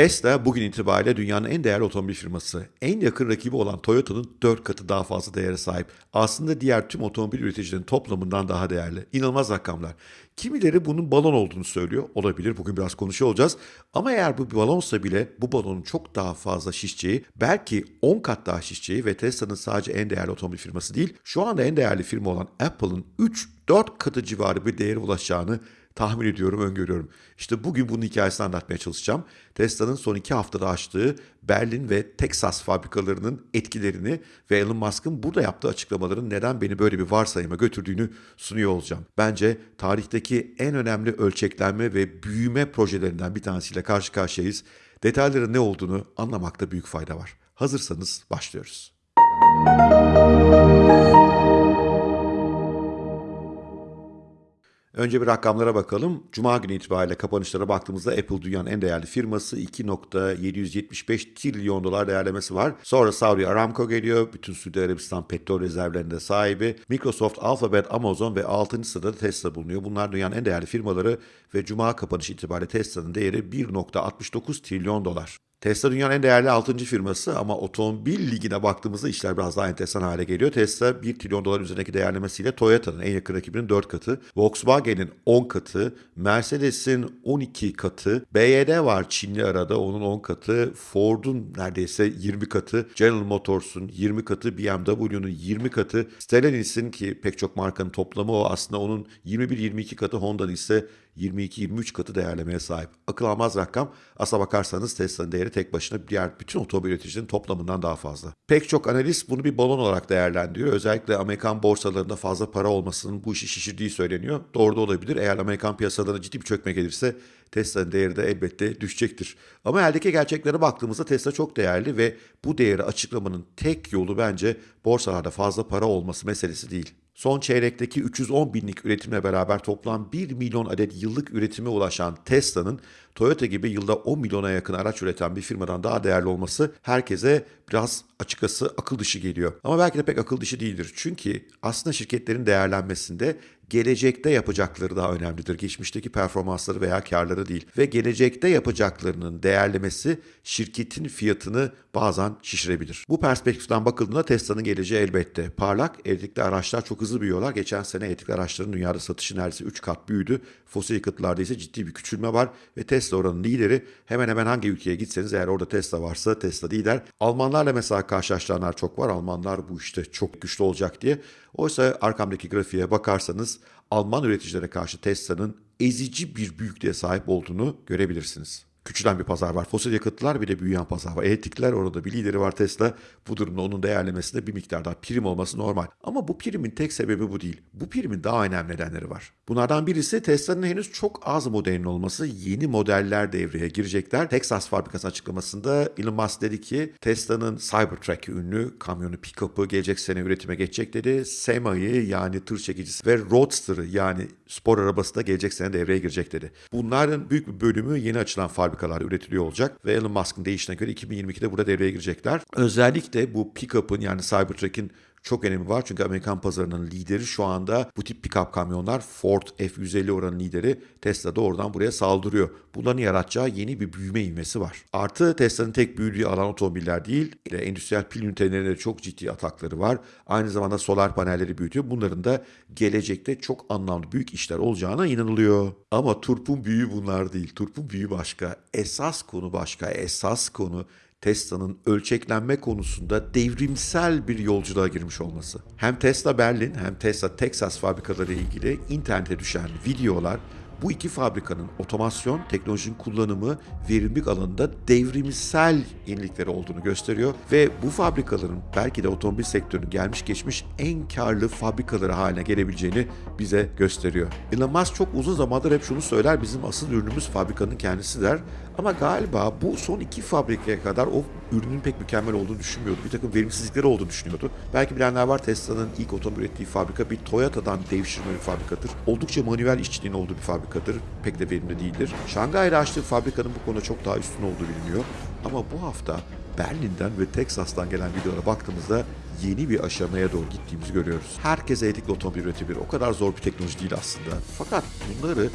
Tesla bugün itibariyle dünyanın en değerli otomobil firması. En yakın rakibi olan Toyota'nın 4 katı daha fazla değere sahip. Aslında diğer tüm otomobil üreticilerinin toplamından daha değerli. İnanılmaz rakamlar. Kimileri bunun balon olduğunu söylüyor. Olabilir. Bugün biraz konuşuyor olacağız. Ama eğer bu bir balonsa bile bu balonun çok daha fazla şişeceği, belki 10 kat daha şişeceği ve Tesla'nın sadece en değerli otomobil firması değil, şu anda en değerli firma olan Apple'ın 3-4 katı civarı bir değere ulaşacağını tahmin ediyorum, öngörüyorum. İşte bugün bunun hikayesini anlatmaya çalışacağım. Tesla'nın son iki haftada açtığı Berlin ve Texas fabrikalarının etkilerini ve Elon Musk'ın burada yaptığı açıklamaların neden beni böyle bir varsayıma götürdüğünü sunuyor olacağım. Bence tarihteki en önemli ölçeklenme ve büyüme projelerinden bir tanesiyle karşı karşıyayız. Detayların ne olduğunu anlamakta büyük fayda var. Hazırsanız başlıyoruz. Önce bir rakamlara bakalım. Cuma günü itibariyle kapanışlara baktığımızda Apple dünyanın en değerli firması 2.775 trilyon dolar değerlemesi var. Sonra Saudi Aramco geliyor. Bütün Suudi Arabistan petrol rezervlerinde sahibi. Microsoft, Alphabet, Amazon ve 6. sırada Tesla bulunuyor. Bunlar dünyanın en değerli firmaları ve Cuma kapanışı itibariyle Tesla'nın değeri 1.69 trilyon dolar. Tesla dünyanın en değerli 6. firması ama otomobil ligine baktığımızda işler biraz daha enteresan hale geliyor. Tesla 1 trilyon dolar üzerindeki değerlemesiyle Toyota'nın en yakın rakibinin 4 katı, Volkswagen'in 10 katı, Mercedes'in 12 katı, BYD var Çinli arada onun 10 katı, Ford'un neredeyse 20 katı, General Motors'un 20 katı, BMW'nun 20 katı, Stellantis'in ki pek çok markanın toplamı o aslında onun 21-22 katı, Honda'nın ise 22-23 katı değerlemeye sahip. Akıl almaz rakam. Asla bakarsanız Tesla'nın değeri tek başına diğer bütün otomobil üreticilerinin toplamından daha fazla. Pek çok analist bunu bir balon olarak değerlendiriyor. Özellikle Amerikan borsalarında fazla para olmasının bu işi şişirdiği söyleniyor. Doğru da olabilir. Eğer Amerikan piyasalarına ciddi bir çökme gelirse Tesla'nın değeri de elbette düşecektir. Ama eldeki gerçeklere baktığımızda Tesla çok değerli ve bu değeri açıklamanın tek yolu bence borsalarda fazla para olması meselesi değil. Son çeyrekteki 310 binlik üretimle beraber toplam 1 milyon adet yıllık üretime ulaşan Tesla'nın Toyota gibi yılda 10 milyona yakın araç üreten bir firmadan daha değerli olması herkese biraz açıkçası akıl dışı geliyor. Ama belki de pek akıl dışı değildir. Çünkü aslında şirketlerin değerlenmesinde gelecekte yapacakları daha önemlidir. Geçmişteki performansları veya karları değil. Ve gelecekte yapacaklarının değerlemesi şirketin fiyatını bazen şişirebilir. Bu perspektiften bakıldığında Tesla'nın geleceği elbette parlak. Elektrikli araçlar çok hızlı büyüyorlar. Geçen sene elektrikli araçların dünyada satışı neredeyse 3 kat büyüdü. Fosil yakıtlarda ise ciddi bir küçülme var ve Tesla oranın lideri. Hemen hemen hangi ülkeye gitseniz eğer orada Tesla varsa Tesla lider. Almanlarla mesela karşılaştıranlar çok var. Almanlar bu işte çok güçlü olacak diye. Oysa arkamdaki grafiğe bakarsanız Alman üreticilere karşı Tesla'nın ezici bir büyüklüğe sahip olduğunu görebilirsiniz. Küçülen bir pazar var. Fosil yakıtlar bir de büyüyen pazar var. Elektrikler orada bir lideri var Tesla. Bu durumda onun değerlemesinde bir miktar daha prim olması normal. Ama bu primin tek sebebi bu değil. Bu primin daha önemli nedenleri var. Bunlardan birisi Tesla'nın henüz çok az modelin olması. Yeni modeller devreye girecekler. Texas fabrikası açıklamasında Elon Musk dedi ki Tesla'nın Cybertruck ünlü kamyonu pick-up'ı gelecek sene üretime geçecek dedi. Sema'yı yani tır çekicisi ve Roadster'ı yani spor arabası da gelecek sene devreye girecek dedi. Bunların büyük bir bölümü yeni açılan fabrikalar üretiliyor olacak ve Elon Musk'ın deyişine göre 2022'de burada devreye girecekler. Özellikle bu pick-up'ın yani Cybertruck'in çok önemi var. Çünkü Amerikan pazarının lideri şu anda bu tip pick-up kamyonlar Ford F-150 oranın lideri Tesla da oradan buraya saldırıyor. Bunların yaratacağı yeni bir büyüme ivmesi var. Artı Tesla'nın tek büyüdüğü alan otomobiller değil. Endüstriyel pil ünitelerine çok ciddi atakları var. Aynı zamanda solar panelleri büyütüyor. Bunların da gelecekte çok anlamlı büyük işler olacağına inanılıyor. Ama turpun büyüğü bunlar değil. Turpun büyüğü başka. Esas konu başka. Esas konu Tesla'nın ölçeklenme konusunda devrimsel bir yolculuğa girmiş olması. Hem Tesla Berlin hem Tesla Texas fabrikaları ilgili internete düşen videolar bu iki fabrikanın otomasyon, teknolojinin kullanımı, verimlilik alanında devrimsel yenilikleri olduğunu gösteriyor ve bu fabrikaların belki de otomobil sektörünün gelmiş geçmiş en karlı fabrikaları haline gelebileceğini bize gösteriyor. Elon Musk çok uzun zamandır hep şunu söyler, bizim asıl ürünümüz fabrikanın kendisi der. Ama galiba bu son iki fabrikaya kadar o ürünün pek mükemmel olduğunu düşünmüyordu. Bir takım verimsizlikleri olduğunu düşünüyordu. Belki bilenler var Tesla'nın ilk otomobil ürettiği fabrika bir Toyota'dan devşirme bir fabrikadır. Oldukça manuel işçiliğin olduğu bir fabrikadır. Pek de verimli değildir. Şangay'da açtığı fabrikanın bu konuda çok daha üstün olduğu biliniyor. Ama bu hafta Berlin'den ve Texas'tan gelen videolara baktığımızda yeni bir aşamaya doğru gittiğimizi görüyoruz. Herkes elektrikli otomobil üretebilir. O kadar zor bir teknoloji değil aslında. Fakat bunları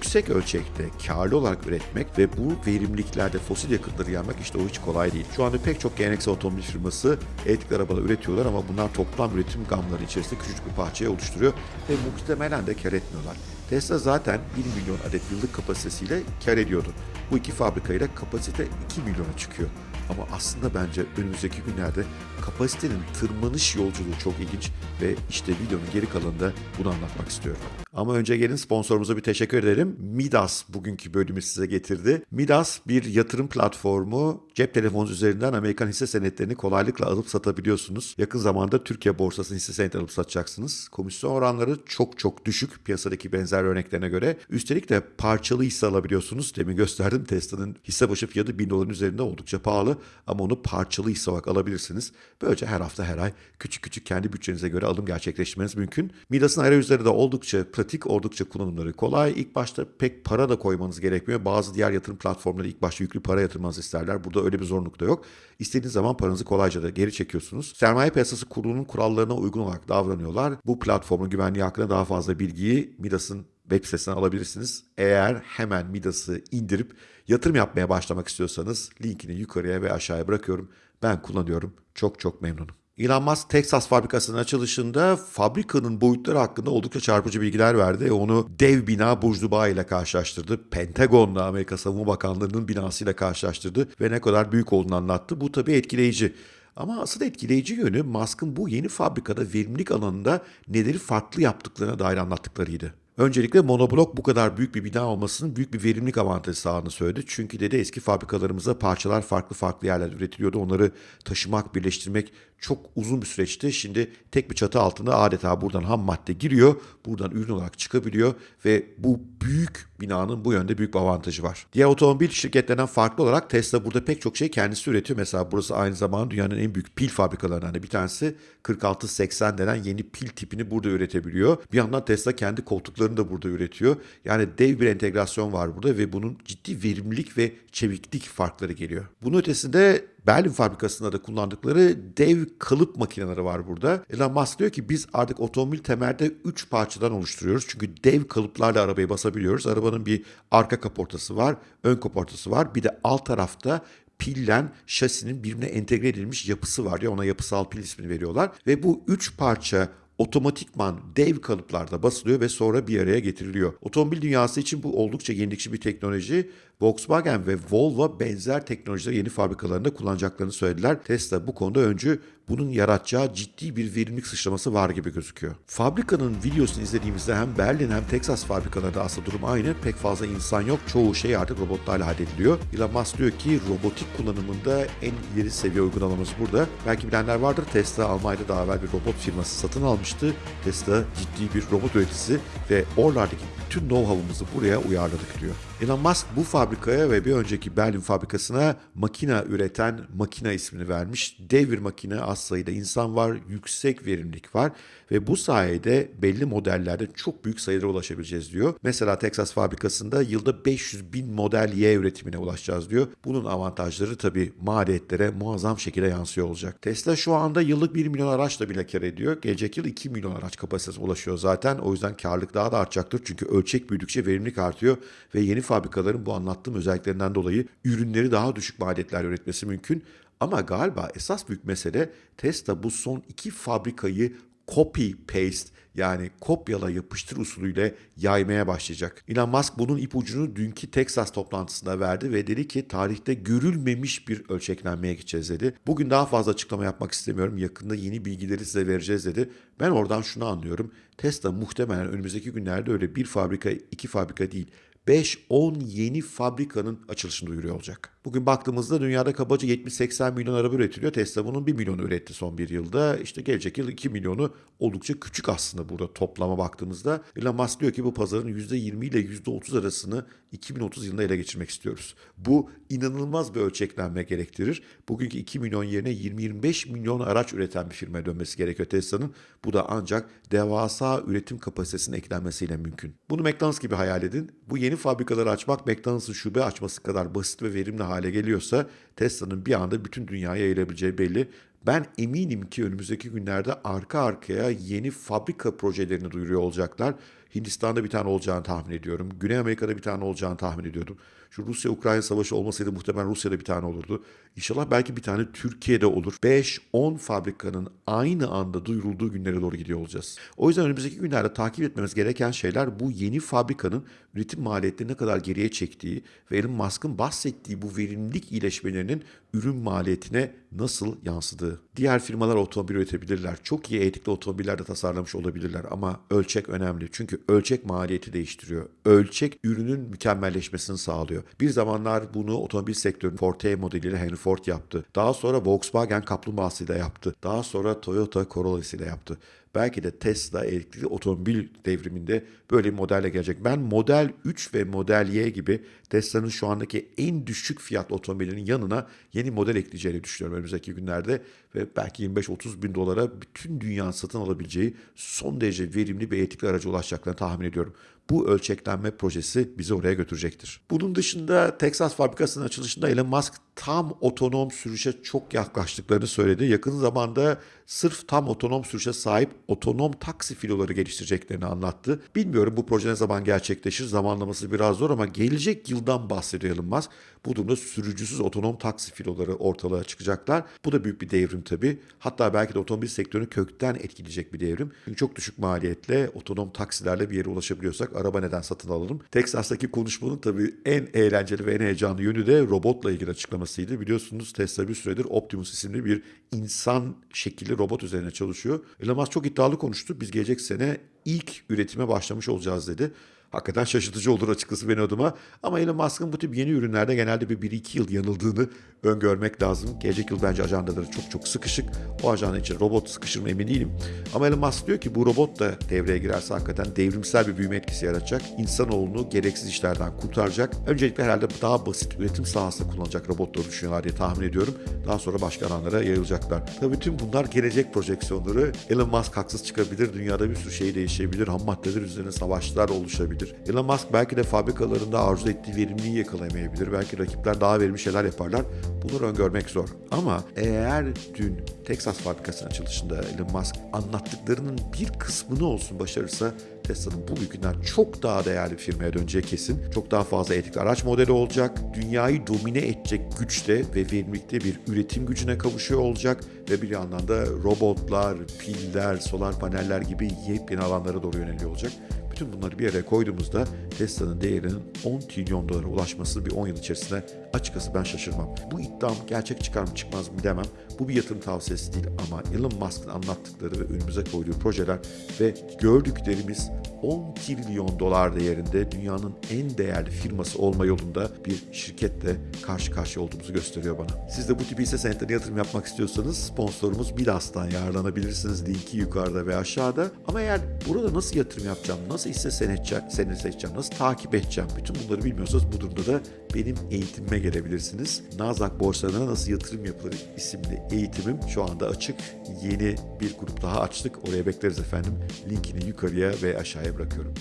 yüksek ölçekte karlı olarak üretmek ve bu verimliliklerde fosil yakıtları yanmak işte o hiç kolay değil. Şu anda pek çok geleneksel otomobil firması elektrikli arabalar üretiyorlar ama bunlar toplam üretim gamları içerisinde küçücük bir parçayı oluşturuyor ve muhtemelen de kar etmiyorlar. Tesla zaten 1 milyon adet yıllık kapasitesiyle kar ediyordu. Bu iki fabrikayla kapasite 2 milyona çıkıyor. Ama aslında bence önümüzdeki günlerde kapasitenin tırmanış yolculuğu çok ilginç ve işte videonun geri kalanında bunu anlatmak istiyorum. Ama önce gelin sponsorumuza bir teşekkür edelim. Midas bugünkü bölümü size getirdi. Midas bir yatırım platformu. Cep telefonunuz üzerinden Amerikan hisse senetlerini kolaylıkla alıp satabiliyorsunuz. Yakın zamanda Türkiye borsasının hisse senetleri alıp satacaksınız. Komisyon oranları çok çok düşük piyasadaki benzer örneklerine göre. Üstelik de parçalı hisse alabiliyorsunuz. Demin gösterdim Tesla'nın hisse başı fiyatı 1000 doların üzerinde oldukça pahalı ama onu parçalı hisse olarak alabilirsiniz. Böylece her hafta her ay küçük küçük kendi bütçenize göre alım gerçekleştirmeniz mümkün. Midas'ın arayüzleri de oldukça pratik, oldukça kullanımları kolay. İlk başta pek para da koymanız gerekmiyor. Bazı diğer yatırım platformları ilk başta yüklü para yatırmanızı isterler. Burada öyle bir zorunluluk da yok. İstediğiniz zaman paranızı kolayca da geri çekiyorsunuz. Sermaye piyasası kurulunun kurallarına uygun olarak davranıyorlar. Bu platformun güvenliği hakkında daha fazla bilgiyi Midas'ın web sitesinden alabilirsiniz. Eğer hemen Midas'ı indirip yatırım yapmaya başlamak istiyorsanız linkini yukarıya ve aşağıya bırakıyorum. Ben kullanıyorum. Çok çok memnunum. Elon Musk Texas fabrikasının açılışında fabrikanın boyutları hakkında oldukça çarpıcı bilgiler verdi. Onu dev bina Burj Dubai ile karşılaştırdı. Pentagon'la Amerika Savunma Bakanlığı'nın binasıyla karşılaştırdı ve ne kadar büyük olduğunu anlattı. Bu tabii etkileyici. Ama asıl etkileyici yönü Musk'ın bu yeni fabrikada verimlilik alanında neleri farklı yaptıklarına dair anlattıklarıydı. Öncelikle monoblok bu kadar büyük bir bina olmasının büyük bir verimlilik avantajı sağladığını söyledi. Çünkü dedi eski fabrikalarımızda parçalar farklı farklı yerlerde üretiliyordu. Onları taşımak, birleştirmek çok uzun bir süreçti. Şimdi tek bir çatı altında adeta buradan ham madde giriyor. Buradan ürün olarak çıkabiliyor ve bu büyük binanın bu yönde büyük bir avantajı var. Diğer otomobil şirketlerinden farklı olarak Tesla burada pek çok şey kendisi üretiyor. Mesela burası aynı zamanda dünyanın en büyük pil fabrikalarından bir tanesi. 4680 denen yeni pil tipini burada üretebiliyor. Bir yandan Tesla kendi koltuklarını da burada üretiyor. Yani dev bir entegrasyon var burada ve bunun ciddi verimlilik ve çeviklik farkları geliyor. Bunun ötesinde Berlin fabrikasında da kullandıkları dev kalıp makineleri var burada. Elon Musk diyor ki biz artık otomobil temelde 3 parçadan oluşturuyoruz. Çünkü dev kalıplarla arabayı basabiliyoruz. Arabanın bir arka kaportası var, ön kaportası var. Bir de alt tarafta pillen şasinin birbirine entegre edilmiş yapısı var ya ona yapısal pil ismini veriyorlar. Ve bu üç parça otomatikman dev kalıplarda basılıyor ve sonra bir araya getiriliyor. Otomobil dünyası için bu oldukça yenilikçi bir teknoloji. Volkswagen ve Volvo benzer teknolojileri yeni fabrikalarında kullanacaklarını söylediler. Tesla bu konuda öncü bunun yaratacağı ciddi bir verimlilik sıçraması var gibi gözüküyor. Fabrikanın videosunu izlediğimizde hem Berlin hem Texas fabrikalarında aslında durum aynı. Pek fazla insan yok. Çoğu şey artık robotlarla hallediliyor. Elon Musk diyor ki robotik kullanımında en ileri seviye uygulamamız burada. Belki bilenler vardır. Tesla Almanya'da daha evvel bir robot firması satın almıştı. Tesla ciddi bir robot üreticisi ve oralardaki bütün know-how'ımızı buraya uyarladık diyor. Elon Musk bu fabrikaya ve bir önceki Berlin fabrikasına makina üreten makina ismini vermiş. Dev bir makine, az sayıda insan var, yüksek verimlilik var ve bu sayede belli modellerde çok büyük sayılara ulaşabileceğiz diyor. Mesela Texas fabrikasında yılda 500 bin model Y üretimine ulaşacağız diyor. Bunun avantajları tabii maliyetlere muazzam şekilde yansıyor olacak. Tesla şu anda yıllık 1 milyon araçla bile kar ediyor. Gelecek yıl 2 milyon araç kapasitesine ulaşıyor zaten. O yüzden karlılık daha da artacaktır. Çünkü ölçek büyüdükçe verimlilik artıyor ve yeni fabrikaların bu anlattığım özelliklerinden dolayı ürünleri daha düşük maliyetlerle üretmesi mümkün. Ama galiba esas büyük mesele Tesla bu son iki fabrikayı copy paste yani kopyala yapıştır usulüyle yaymaya başlayacak. Elon Musk bunun ipucunu dünkü Texas toplantısında verdi ve dedi ki tarihte görülmemiş bir ölçeklenmeye gideceğiz dedi. Bugün daha fazla açıklama yapmak istemiyorum. Yakında yeni bilgileri size vereceğiz dedi. Ben oradan şunu anlıyorum. Tesla muhtemelen önümüzdeki günlerde öyle bir fabrika, iki fabrika değil 5-10 yeni fabrikanın açılışını duyuruyor olacak. Bugün baktığımızda dünyada kabaca 70-80 milyon araba üretiliyor. Tesla bunun 1 milyonu üretti son bir yılda. İşte gelecek yıl 2 milyonu oldukça küçük aslında burada toplama baktığımızda. Elon Musk diyor ki bu pazarın %20 ile %30 arasını 2030 yılında ele geçirmek istiyoruz. Bu inanılmaz bir ölçeklenme gerektirir. Bugünkü 2 milyon yerine 20-25 milyon araç üreten bir firmaya dönmesi gerekiyor Tesla'nın. Bu da ancak devasa üretim kapasitesinin eklenmesiyle mümkün. Bunu McDonald's gibi hayal edin. Bu yeni fabrikaları açmak McDonald's'ın şube açması kadar basit ve verimli hale geliyorsa Tesla'nın bir anda bütün dünyaya yayılabileceği belli. Ben eminim ki önümüzdeki günlerde arka arkaya yeni fabrika projelerini duyuruyor olacaklar. Hindistan'da bir tane olacağını tahmin ediyorum. Güney Amerika'da bir tane olacağını tahmin ediyordum. Şu Rusya-Ukrayna savaşı olmasaydı muhtemelen Rusya'da bir tane olurdu. İnşallah belki bir tane Türkiye'de olur. 5-10 fabrikanın aynı anda duyurulduğu günlere doğru gidiyor olacağız. O yüzden önümüzdeki günlerde takip etmemiz gereken şeyler bu yeni fabrikanın üretim maliyetlerini ne kadar geriye çektiği ve Elon Musk'ın bahsettiği bu verimlilik iyileşmelerinin ürün maliyetine nasıl yansıdığı. Diğer firmalar otomobil üretebilirler. Çok iyi etikli otomobiller de tasarlamış olabilirler ama ölçek önemli. Çünkü ölçek maliyeti değiştiriyor. Ölçek ürünün mükemmelleşmesini sağlıyor. Bir zamanlar bunu otomobil sektörünün Ford T modeliyle Henry Ford yaptı. Daha sonra Volkswagen kaplumbağasıyla yaptı. Daha sonra Toyota Corolla'sıyla yaptı. Belki de Tesla elektrikli otomobil devriminde böyle bir modelle gelecek. Ben Model 3 ve Model Y gibi Tesla'nın şu andaki en düşük fiyat otomobilinin yanına yeni model ekleyeceğini düşünüyorum önümüzdeki günlerde. Ve belki 25-30 bin dolara bütün dünya satın alabileceği son derece verimli bir elektrikli araca ulaşacaklarını tahmin ediyorum. Bu ölçeklenme projesi bizi oraya götürecektir. Bunun dışında Texas fabrikasının açılışında Elon Musk tam otonom sürüşe çok yaklaştıklarını söyledi. Yakın zamanda sırf tam otonom sürüşe sahip otonom taksi filoları geliştireceklerini anlattı. Bilmiyorum bu proje ne zaman gerçekleşir. Zamanlaması biraz zor ama gelecek yıldan bahsediyor Elon. Bu durumda sürücüsüz otonom taksi filoları ortalığa çıkacaklar. Bu da büyük bir devrim tabii. Hatta belki de otomobil sektörünü kökten etkileyecek bir devrim. Çünkü çok düşük maliyetle otonom taksilerle bir yere ulaşabiliyorsak araba neden satın alalım? Texas'taki konuşmanın tabii en eğlenceli ve en heyecanlı yönü de robotla ilgili açıklamasıydı. Biliyorsunuz Tesla bir süredir Optimus isimli bir insan şekilli robot üzerine çalışıyor. Elon Musk çok iddialı konuştu. Biz gelecek sene ilk üretime başlamış olacağız dedi. Hakikaten şaşırtıcı olur açıkçası benim adıma. Ama Elon Musk'ın bu tip yeni ürünlerde genelde bir 1-2 yıl yanıldığını öngörmek lazım. Gelecek yıl bence ajandaları çok çok sıkışık. O ajanda için robot sıkışır mı emin değilim. Ama Elon Musk diyor ki bu robot da devreye girerse hakikaten devrimsel bir büyüme etkisi yaratacak. İnsanoğlunu gereksiz işlerden kurtaracak. Öncelikle herhalde daha basit üretim sahasında kullanacak robotları düşünüyorlar diye tahmin ediyorum. Daha sonra başka alanlara yayılacaklar. Tabii tüm bunlar gelecek projeksiyonları. Elon Musk haksız çıkabilir. Dünyada bir sürü şey değişebilir. Ham maddeler üzerine savaşlar oluşabilir. Elon Musk belki de fabrikalarında arzu ettiği verimliliği yakalayamayabilir. Belki rakipler daha verimli şeyler yaparlar. Bunları öngörmek zor. Ama eğer dün Texas fabrikasının açılışında Elon Musk anlattıklarının bir kısmını olsun başarırsa Tesla'nın bu bugünden çok daha değerli bir firmaya döneceği kesin. Çok daha fazla etikli araç modeli olacak. Dünyayı domine edecek güçte ve verimlilikte bir üretim gücüne kavuşuyor olacak. Ve bir yandan da robotlar, piller, solar paneller gibi yepyeni alanlara doğru yöneliyor olacak. Bütün bunları bir araya koyduğumuzda Tesla'nın değerinin 10 trilyon dolara ulaşması bir 10 yıl içerisinde açıkçası ben şaşırmam. Bu iddiam gerçek çıkar mı çıkmaz mı bilemem. Bu bir yatırım tavsiyesi değil ama Elon Musk'ın anlattıkları ve önümüze koyduğu projeler ve gördüklerimiz 10 trilyon dolar değerinde dünyanın en değerli firması olma yolunda bir şirketle karşı karşıya olduğumuzu gösteriyor bana. Siz de bu tip hisse senetlerine yatırım yapmak istiyorsanız sponsorumuz Milas'tan yararlanabilirsiniz. Linki yukarıda ve aşağıda. Ama eğer burada nasıl yatırım yapacağım, nasıl hisse senedi seçeceğim, nasıl takip edeceğim bütün bunları bilmiyorsanız bu durumda da benim eğitimime gelebilirsiniz. Nasdaq borsalarına nasıl yatırım yapılır isimli eğitimim şu anda açık. Yeni bir grup daha açtık. Oraya bekleriz efendim. Linkini yukarıya ve aşağıya bırakıyorum.